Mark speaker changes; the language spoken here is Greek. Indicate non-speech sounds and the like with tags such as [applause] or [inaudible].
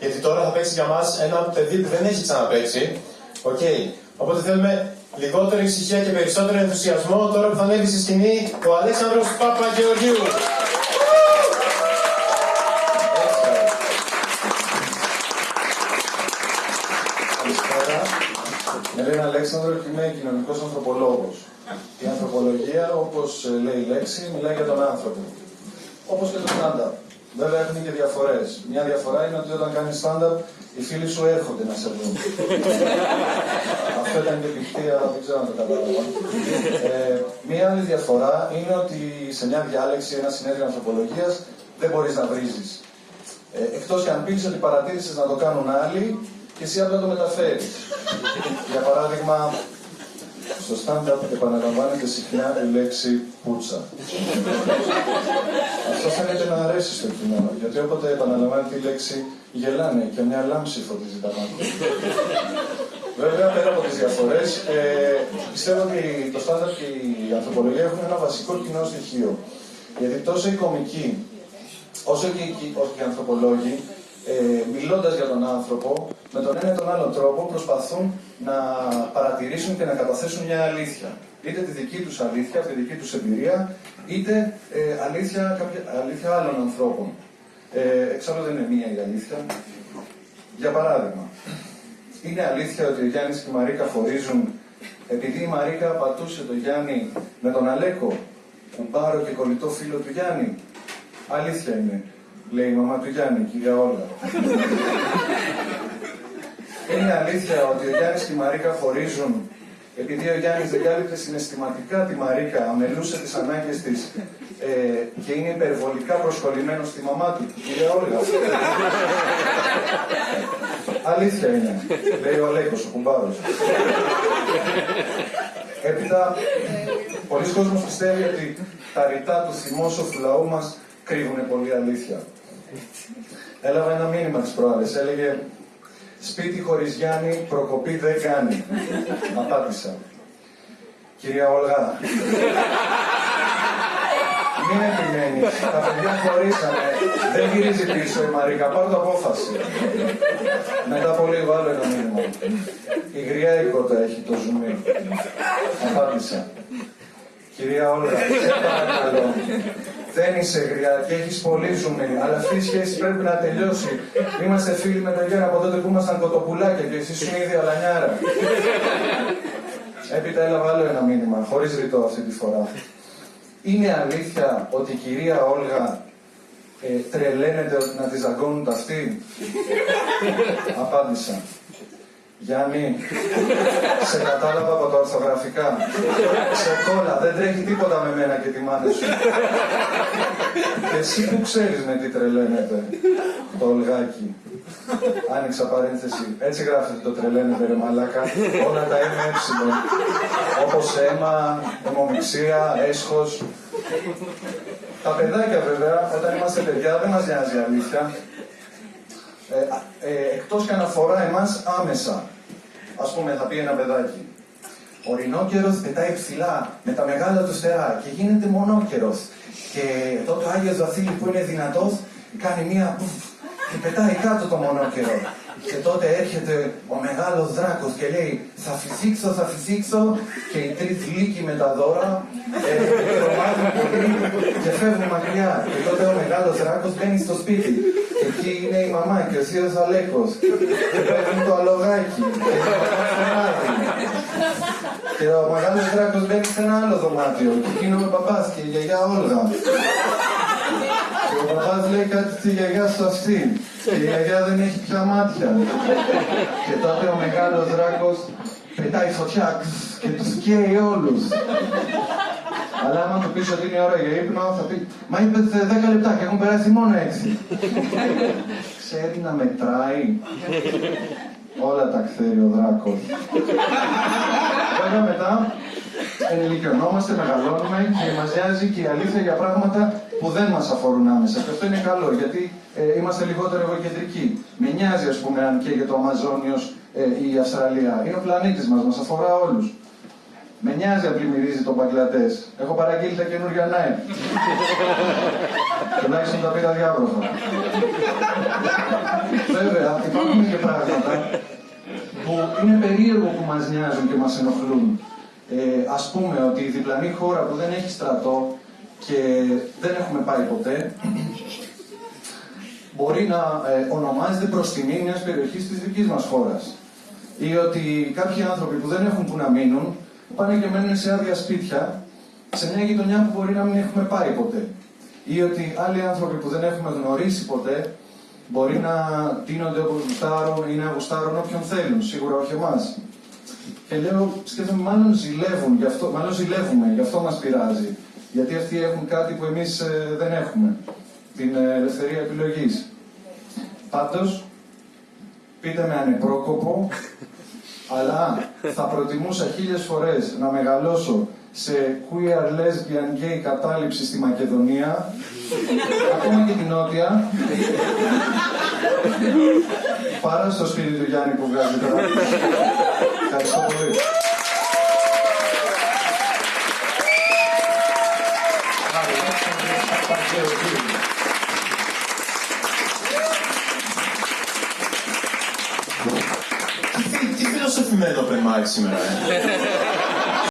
Speaker 1: Γιατί τώρα θα παίξεις για μας ένα παιδί που δεν έχει ξαναπαίξει. Οκ. Οπότε θέλουμε λιγότερη ησυχία και περισσότερο ενθουσιασμό τώρα που θα ανέβει στη σκηνή ο Αλέξανδρος Παπαγεωργίου.
Speaker 2: Καλησπέρα. Με λένε Αλέξανδρο και είμαι κοινωνικός ανθρωπολόγος. Η ανθρωπολογία, όπως λέει η λέξη, μιλάει για τον άνθρωπο. Όπως και το stand-up. Βέβαια έχουν και διαφορές. Μια διαφορά είναι ότι όταν κάνεις stand-up, οι φίλοι σου έρχονται να σε δουν. [laughs] Αυτό ήταν και πηχτία, δεν ξέρω αν το κατάλαβα. Ε, μια άλλη διαφορά είναι ότι σε μια διάλεξη, ένα συνέδριο ανθρωπολογίας, δεν μπορείς να βρίζεις. Ε, Εκτός και αν πεις ότι παρατήρησες να το κάνουν άλλοι και εσύ απλά το μεταφέρεις. [laughs] Για παράδειγμα, στο stand-up επαναλαμβάνεται συχνά η λέξη πουτσα. Αυτό φαίνεται να αρέσει στο κείμενο, γιατί όποτε επαναλαμβάνεται η λέξη γελάνε και μια λάμψη φωτίζει τα μάτια. Βέβαια, πέρα από τις διαφορές, ε, πιστεύω ότι το stand-up και η ανθρωπολογία έχουν ένα βασικό κοινό στοιχείο. Γιατί τόσο οι κομικοί, όσο και οι, όσο και οι ανθρωπολόγοι, ε, μιλώντας για τον άνθρωπο, με τον ένα ή τον άλλο τρόπο προσπαθούν να παρατηρήσουν και να καταθέσουν μια αλήθεια. Είτε τη δική τους αλήθεια, τη δική τους εμπειρία, είτε ε, αλήθεια, κάποια, αλήθεια άλλων ανθρώπων. Ε, εξάλλου δεν είναι μία η αλήθεια. Για παράδειγμα, είναι αλήθεια ότι ο Γιάννης και η Μαρίκα χωρίζουν επειδή η Μαρίκα πατούσε τον Γιάννη με τον Αλέκο, κουμπάρο και κολλητό φίλο του Γιάννη. Αλήθεια είναι λέει η μαμά του Γιάννη, η κυρία Όλγα. Είναι αλήθεια ότι ο Γιάννης και η Μαρίκα χωρίζουν επειδή ο Γιάννης δεν κάλυπτε συναισθηματικά τη Μαρίκα, αμελούσε τις ανάγκες της ε, και είναι υπερβολικά προσκολλημένος στη μαμά του, η κυρία Όλγα. Αλήθεια είναι, λέει ο Αλέκος, ο κουμπάρος. Έπειτα, πολλοί κόσμος πιστεύει ότι τα ρητά του θυμόσοφου λαού μας κρύβουν πολύ αλήθεια. Έλαβα ένα μήνυμα τις προάλλες. Έλεγε «Σπίτι χωρίς Γιάννη, προκοπή δεν κάνει». Απάντησα. Κυρία Όλγα, μην επιμένεις. Τα παιδιά χωρίσανε. Δεν γυρίζει πίσω η Μαρίκα. Πάρω το απόφαση. Μετά από λίγο άλλο ένα μήνυμα. Η γριά οικότα έχει το ζουμί. Απάντησα. Κυρία Όλγα, σε παρακαλώ δεν είσαι γριά και έχεις πολύ ζουμί, αλλά αυτή η σχέση πρέπει να τελειώσει. Είμαστε φίλοι με τον Γιάννη από τότε που ήμασταν κοτοπουλάκια και εσύ σου ήδη αλανιάρα. Έπειτα έλαβα άλλο ένα μήνυμα, χωρίς ρητό αυτή τη φορά. Είναι αλήθεια ότι η κυρία Όλγα ε, τρελαίνεται ότι να τη ζαγκώνουν τα αυτή. Απάντησα. Γιάννη, σε κατάλαβα από τα ορθογραφικά. Σε κόλλα, δεν τρέχει τίποτα με μένα και τη μάνα σου. Και εσύ που ξέρεις με τι τρελαίνεται, το ολγάκι. Άνοιξα παρένθεση. Έτσι γράφεται το τρελαίνεται ρε μαλάκα. Όλα τα αίμα Όπως αίμα, αιμομηξία, έσχος. Τα παιδάκια βέβαια, όταν είμαστε παιδιά, δεν μας νοιάζει αλήθεια ε, ε, εκτός και αναφορά εμάς άμεσα. Ας πούμε, θα πει ένα παιδάκι. Ο ρινόκερος πετάει ψηλά με τα μεγάλα του στερά και γίνεται μονόκερος. Και τότε ο Άγιος Βασίλης που είναι δυνατός κάνει μία και πετάει κάτω το μονόκερο. Και τότε έρχεται ο μεγάλος δράκος και λέει θα φυσήξω, θα φυσήξω και οι τρεις λύκοι με τα δώρα ε, πολύ και φεύγουν μακριά. Και τότε ο μεγάλος δράκος μπαίνει στο σπίτι. Και εκεί είναι η μαμά και ο θείος Αλέκος. Και παίρνουν το αλογάκι. Και ο μεγάλος δράκος μπαίνει σε ένα άλλο δωμάτιο. Και εκείνο με παπάς και η γιαγιά Όλγα. Και ο παπάς λέει κάτι στη γιαγιά στο αυτή. Και η γιαγιά δεν έχει πια μάτια. Και τότε ο μεγάλος δράκος πετάει φωτιά και τους καίει όλους. Αλλά άμα του πεις ότι είναι ώρα για ύπνο, θα πει «Μα είπε 10 λεπτά και έχουν περάσει μόνο 6». Ξέρει να μετράει. Όλα τα ξέρει ο δράκος. Βέβαια μετά ενηλικιωνόμαστε, μεγαλώνουμε και μας νοιάζει και η αλήθεια για πράγματα που δεν μας αφορούν άμεσα. Και αυτό είναι καλό, γιατί ε, είμαστε λιγότερο εγωκεντρικοί. Με νοιάζει, ας πούμε, αν και για το Αμαζόνιος ε, η Αυστραλία. Είναι ο πλανήτης μας, μας αφορά όλους. Με νοιάζει αν πλημμυρίζει τον Μπαγκλατές. Έχω παραγγείλει τα καινούργια νάι. [laughs] Τουλάχιστον τα πήρα διάβροχα. Βέβαια, υπάρχουν και πράγματα που είναι περίεργο που μας νοιάζουν και μας ενοχλούν. Ε, ας πούμε ότι η διπλανή χώρα που δεν έχει στρατό και δεν έχουμε πάει ποτέ, μπορεί να ε, ονομάζεται προς τιμή μιας περιοχής της δικής μας χώρας. Ή ότι κάποιοι άνθρωποι που δεν έχουν που να μείνουν, πάνε και μένουν σε άδεια σπίτια, σε μια γειτονιά που μπορεί να μην έχουμε πάει ποτέ. Ή ότι άλλοι άνθρωποι που δεν έχουμε γνωρίσει ποτέ, μπορεί να τίνονται όπως γουστάρουν ή να γουστάρουν όποιον θέλουν, σίγουρα όχι εμάς. Και λέω, σκέφτομαι, μάλλον ζηλεύουν, γι αυτό, μάλλον ζηλεύουμε, γι' αυτό μας πειράζει. Γιατί αυτοί έχουν κάτι που εμείς ε, δεν έχουμε. Την ε, ελευθερία επιλογής. Πάντως, πείτε με ανεπρόκοπο, αλλά θα προτιμούσα χίλιες φορές να μεγαλώσω σε queer, lesbian, gay κατάληψη στη Μακεδονία, ακόμα και την Νότια, παρά στο σπίτι του Γιάννη που βγάζει τώρα. Ευχαριστώ πολύ.
Speaker 1: Τι, τι φιλοσοφημένο open mic σήμερα, ε.